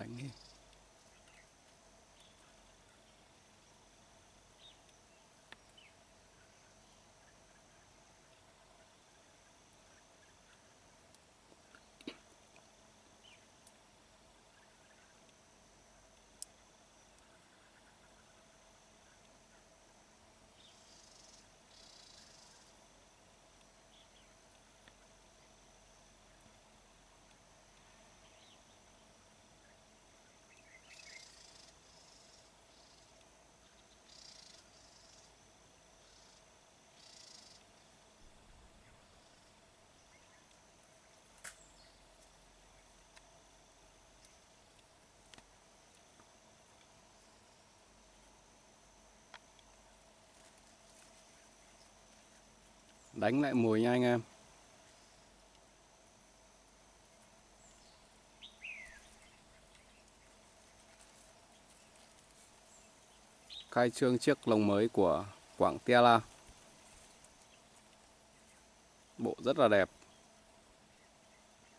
đánh đi đánh lại mùi nha anh em. Khai trương chiếc lồng mới của Quảng Tela bộ rất là đẹp.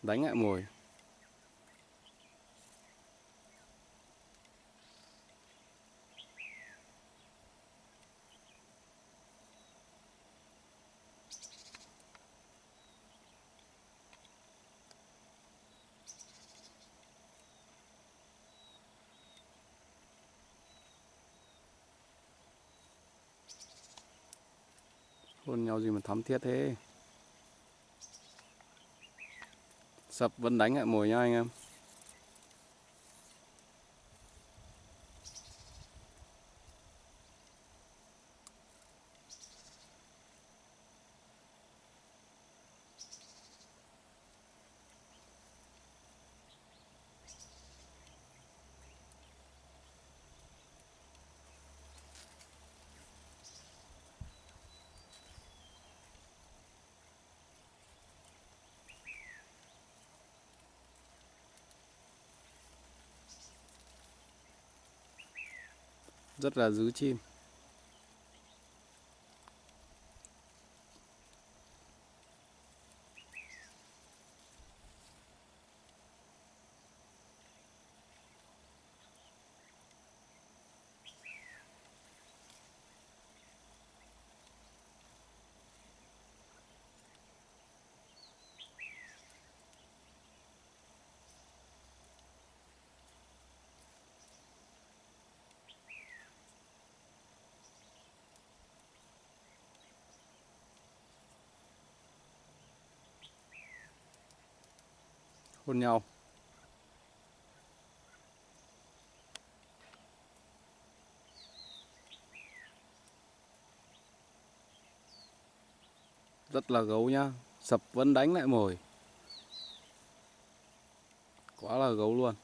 Đánh lại mùi. Hôn nhau gì mà thắm thiết thế? Sập vẫn đánh lại mồi nha anh em. Rất là giữ chim. Hôn nhau. Rất là gấu nhá, sập vẫn đánh lại mồi. Quá là gấu luôn.